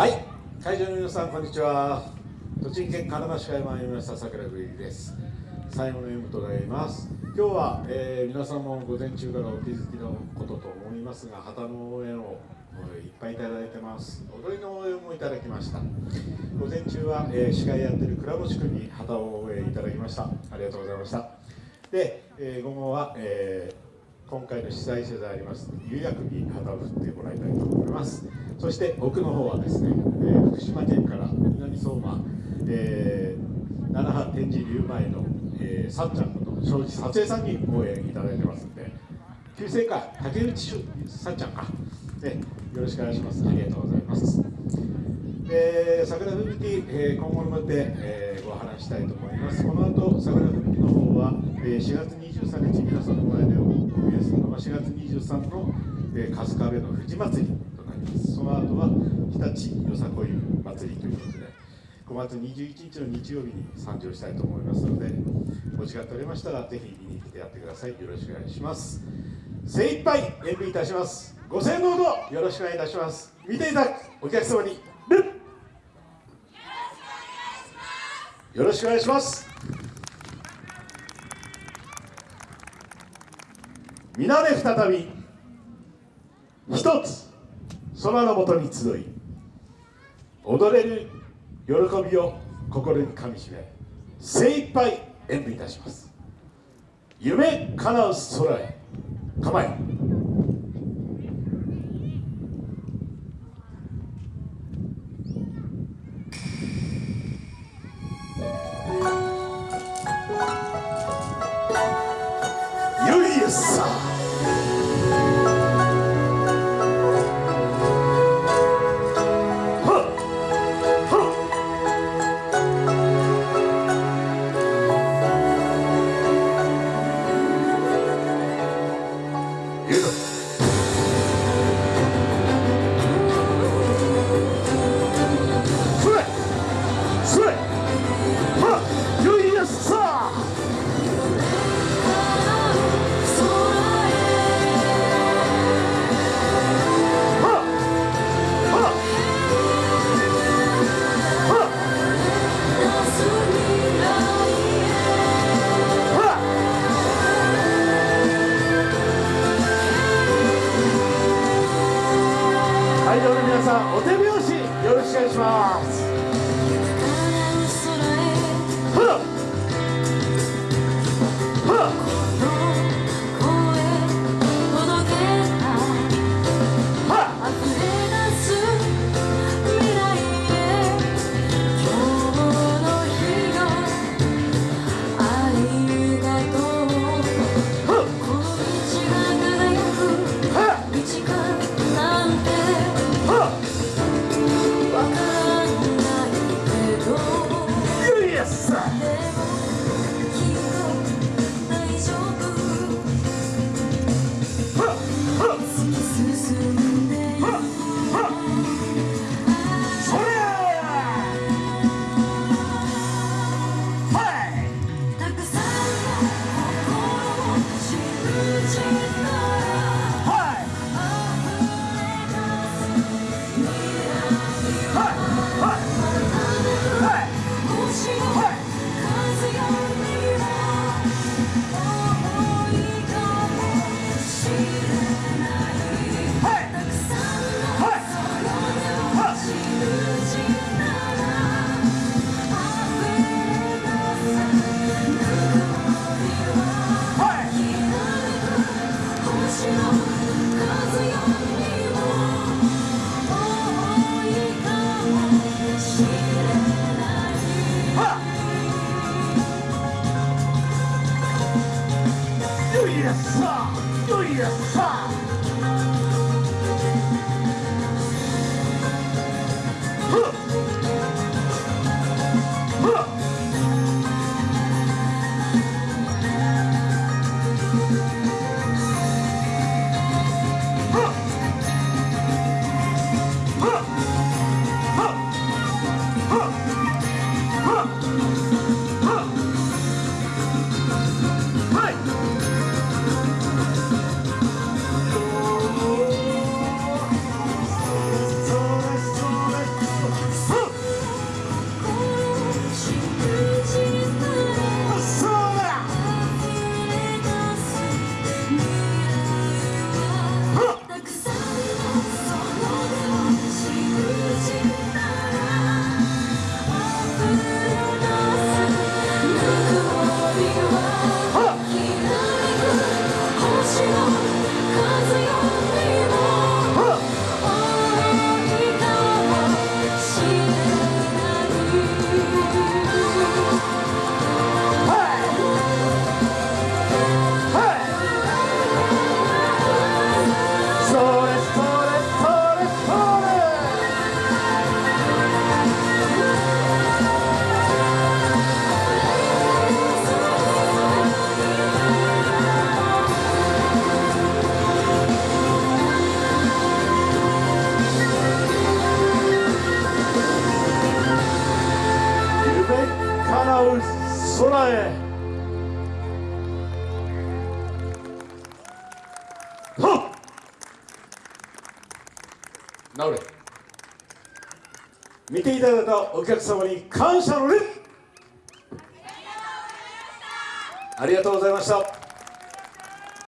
はい。会場の皆さんこんにちは。栃木県金沢市から参りました桜ぶりです。最後の M となります。今日は、えー、皆さんも午前中からお気づきのことと思いますが旗の応援をいっぱいいただいてます。踊りの応援もいただきました。午前中は、えー、司会やってる倉持君に旗を応援いただきました。ありがとうございました。で、えー、午後は、えー今回の主催者であります釉薬に旗を振ってもらいたいと思います。そして奥の方はですね、えー、福島県から南相馬、えー、七波天神竜前の、えー、さっちゃんこと庄司撮影さんに応援いただいてますんで旧姓か竹内さっちゃんか、ね、よろしくお願いします。ありがとうございます。えー、桜吹雪、えー、今後のまで、えー、ご話したいと思います。この後、桜吹雪の方は、えー、4月23日、皆さんの前でお見えするのは4月23日の、えー、春日部の富士祭りとなります。その後は日立よさこい祭りということで、5月21日の日曜日に参上したいと思いますので、お時間取れましたら、ぜひ見に来てやってください。よろしくお願いします。精一杯演舞いたします。ご声援のほどよろしくお願いいたします。見ていただくお客様に、よろしくお願いします。皆で再び一つ空のもとに集い踊れる喜びを心にかみしめ精一杯演舞いたします。夢叶う空へ構え。さん对呀，哈！はっ直れ。見ていただいたお客様に感謝の礼ありがとうございました。